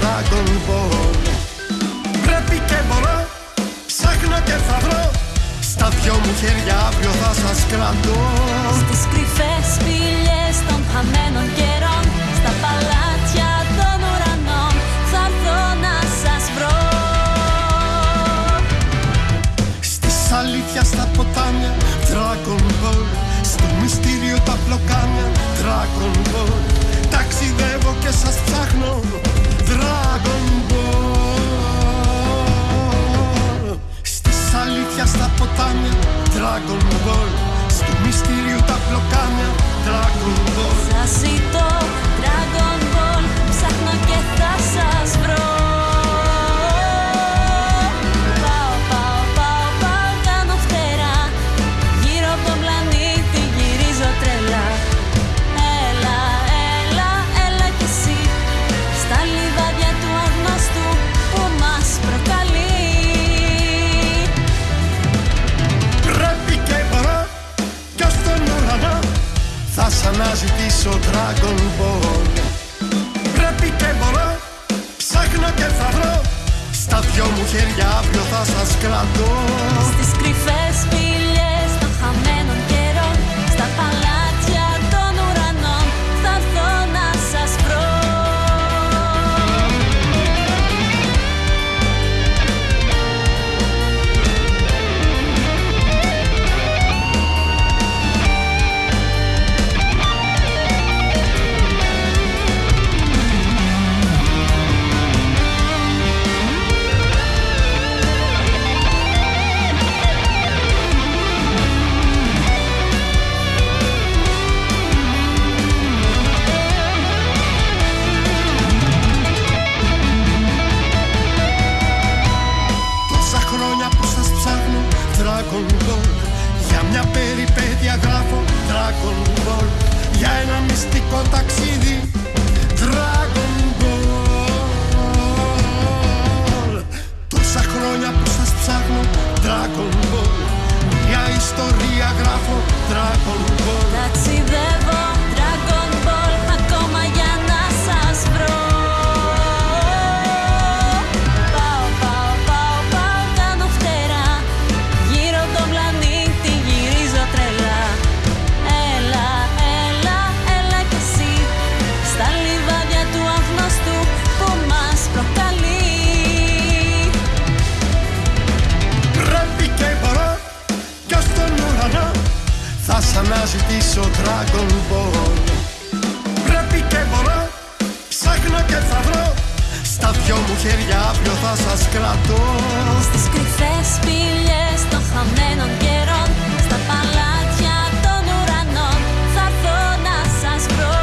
Dragon Ball. Πρέπει και μπορώ, ψάχνω και θα βρω. Στα δυο μου χέρια αύριο θα σας κρατώ. Στις κρυφές σπηλιές των χαμένων καιρών Στα παλάτια των ουρανών θα έρθω να σας βρω. Στις αλήθειας στα ποτάμια Dragon Ball Θα σ' αναζητήσω Dragon Ball. Πρέπει και μπορώ Ψάχνω και θα βρω. Στα δυο μου χέρια αύριο θα σας κρατώ Dragon Ball. Για μια περιπέτεια γράφω Dragon Ball. Για ένα μυστικό ταξίδι Dragon Ball. Τόσα χρόνια που σας ψάχνω Dragon Ball. Μια ιστορία γράφω Dragon Ball Θα σ' αναζητήσω Dragon Ball. Πρέπει και μπορώ Ψάχνω και θα βρω. Στα δυο μου χέρια αύριο θα σας κρατώ. Στις κρυφές σπηλιές των χαμένων καιρών Στα παλάτια των ουρανών θα έρθω να σας βρω.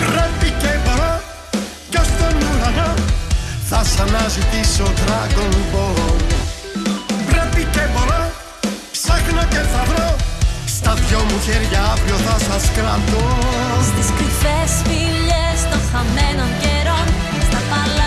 Πρέπει και μπορώ Κι ως τον ουρανό Θα σ' αναζητήσω Dragon Ball. Πρέπει και μπορώ στα δυο μου χέρια αύριο θα σας κρατώ. Στις κρυφές φυλές των χαμένων καιρών Στα παλά